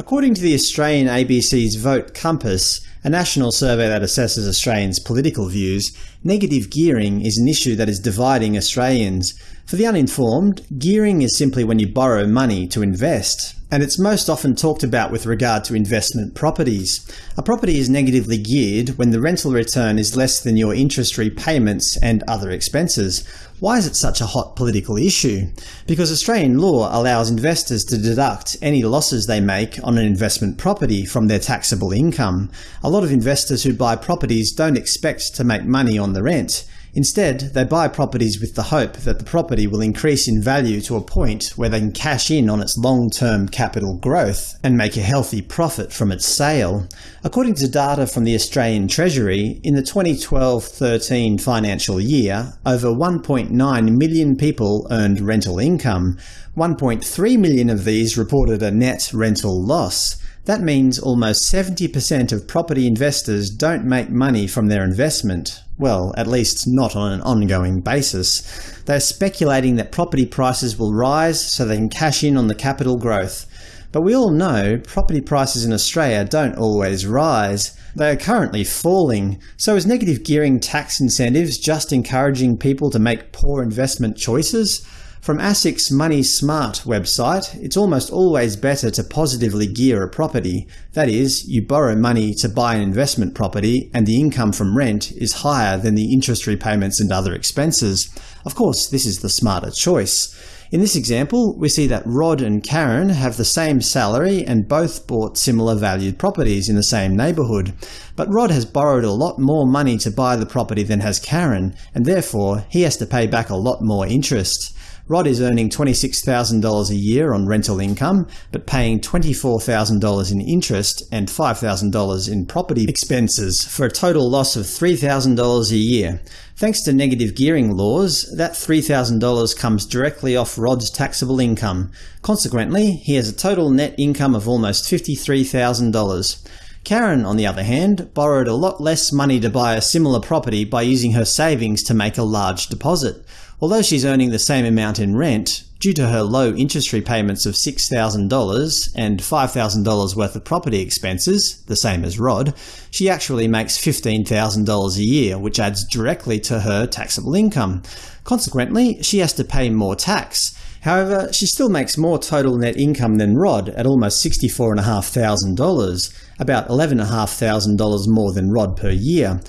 According to the Australian ABC's Vote Compass, a national survey that assesses Australians' political views, negative gearing is an issue that is dividing Australians. For the uninformed, gearing is simply when you borrow money to invest and it's most often talked about with regard to investment properties. A property is negatively geared when the rental return is less than your interest repayments and other expenses. Why is it such a hot political issue? Because Australian law allows investors to deduct any losses they make on an investment property from their taxable income. A lot of investors who buy properties don't expect to make money on the rent. Instead, they buy properties with the hope that the property will increase in value to a point where they can cash in on its long-term capital growth and make a healthy profit from its sale. According to data from the Australian Treasury, in the 2012-13 financial year, over 1.9 million people earned rental income. 1.3 million of these reported a net rental loss. That means almost 70% of property investors don't make money from their investment. Well, at least not on an ongoing basis. They're speculating that property prices will rise so they can cash in on the capital growth. But we all know property prices in Australia don't always rise. They are currently falling. So is negative gearing tax incentives just encouraging people to make poor investment choices? From ASIC's Money Smart website, it's almost always better to positively gear a property. That is, you borrow money to buy an investment property and the income from rent is higher than the interest repayments and other expenses. Of course, this is the smarter choice. In this example, we see that Rod and Karen have the same salary and both bought similar valued properties in the same neighbourhood. But Rod has borrowed a lot more money to buy the property than has Karen, and therefore he has to pay back a lot more interest. Rod is earning $26,000 a year on rental income, but paying $24,000 in interest and $5,000 in property expenses for a total loss of $3,000 a year. Thanks to negative gearing laws, that $3,000 comes directly off Rod's taxable income. Consequently, he has a total net income of almost $53,000. Karen, on the other hand, borrowed a lot less money to buy a similar property by using her savings to make a large deposit. Although she's earning the same amount in rent, due to her low interest repayments of $6,000 and $5,000 worth of property expenses, the same as Rod, she actually makes $15,000 a year, which adds directly to her taxable income. Consequently, she has to pay more tax. However, she still makes more total net income than Rod at almost $64,500, about $11,500 more than Rod per year.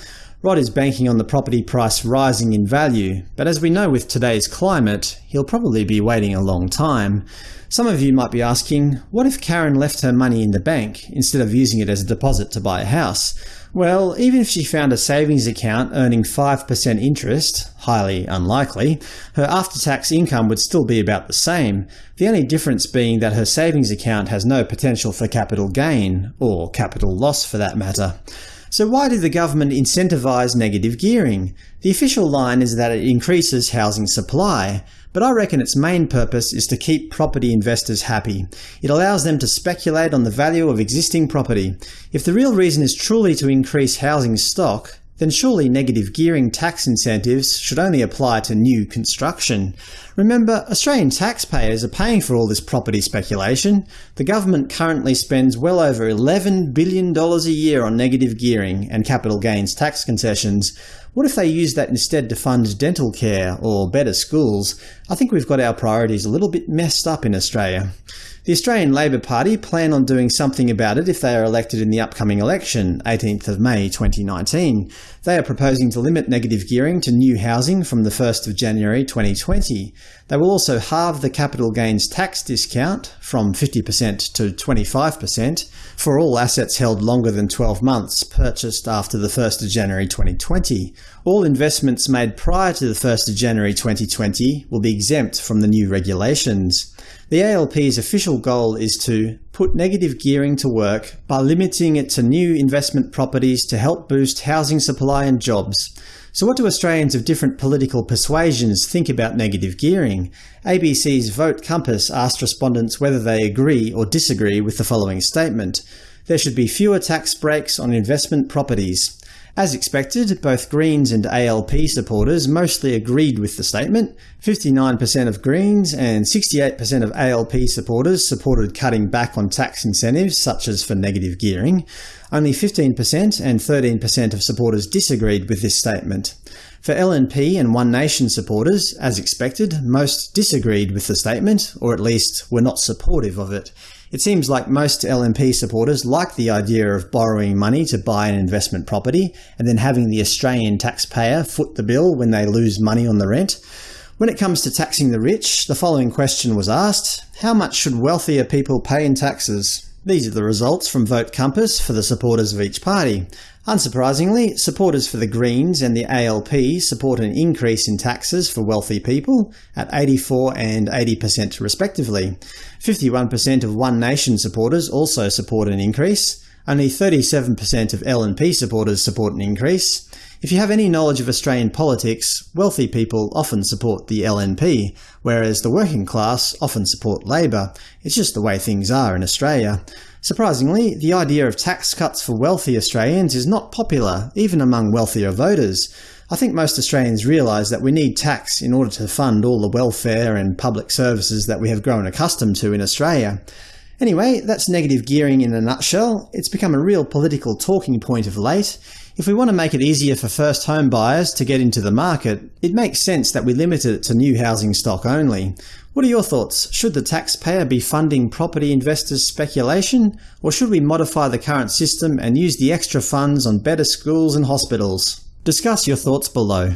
Rod is banking on the property price rising in value, but as we know with today's climate, he'll probably be waiting a long time. Some of you might be asking, what if Karen left her money in the bank instead of using it as a deposit to buy a house? Well, even if she found a savings account earning 5% interest – highly unlikely – her after-tax income would still be about the same, the only difference being that her savings account has no potential for capital gain, or capital loss for that matter. So why did the government incentivise negative gearing? The official line is that it increases housing supply, but I reckon its main purpose is to keep property investors happy. It allows them to speculate on the value of existing property. If the real reason is truly to increase housing stock, then surely negative gearing tax incentives should only apply to new construction. Remember, Australian taxpayers are paying for all this property speculation. The government currently spends well over $11 billion a year on negative gearing and capital gains tax concessions. What if they use that instead to fund dental care or better schools? I think we've got our priorities a little bit messed up in Australia. The Australian Labor Party plan on doing something about it if they are elected in the upcoming election, 18th of May 2019. They are proposing to limit negative gearing to new housing from the 1st of January 2020. They will also halve the capital gains tax discount from 50% to 25% for all assets held longer than 12 months purchased after 1 January 2020. All investments made prior to 1 January 2020 will be exempt from the new regulations. The ALP's official goal is to put negative gearing to work by limiting it to new investment properties to help boost housing supply and jobs. So what do Australians of different political persuasions think about negative gearing? ABC's Vote Compass asked respondents whether they agree or disagree with the following statement. there should be fewer tax breaks on investment properties. As expected, both Greens and ALP supporters mostly agreed with the statement. 59% of Greens and 68% of ALP supporters supported cutting back on tax incentives, such as for negative gearing. Only 15% and 13% of supporters disagreed with this statement. For LNP and One Nation supporters, as expected, most disagreed with the statement, or at least were not supportive of it. It seems like most LNP supporters like the idea of borrowing money to buy an investment property and then having the Australian taxpayer foot the bill when they lose money on the rent. When it comes to taxing the rich, the following question was asked. How much should wealthier people pay in taxes? These are the results from Vote Compass for the supporters of each party. Unsurprisingly, supporters for the Greens and the ALP support an increase in taxes for wealthy people at 84 and 80% respectively. 51% of One Nation supporters also support an increase. Only 37% of LNP supporters support an increase. If you have any knowledge of Australian politics, wealthy people often support the LNP, whereas the working class often support Labor. It's just the way things are in Australia. Surprisingly, the idea of tax cuts for wealthy Australians is not popular, even among wealthier voters. I think most Australians realise that we need tax in order to fund all the welfare and public services that we have grown accustomed to in Australia. Anyway, that's negative gearing in a nutshell. It's become a real political talking point of late. If we want to make it easier for first home buyers to get into the market, it makes sense that we limit it to new housing stock only. What are your thoughts? Should the taxpayer be funding property investors' speculation, or should we modify the current system and use the extra funds on better schools and hospitals? Discuss your thoughts below.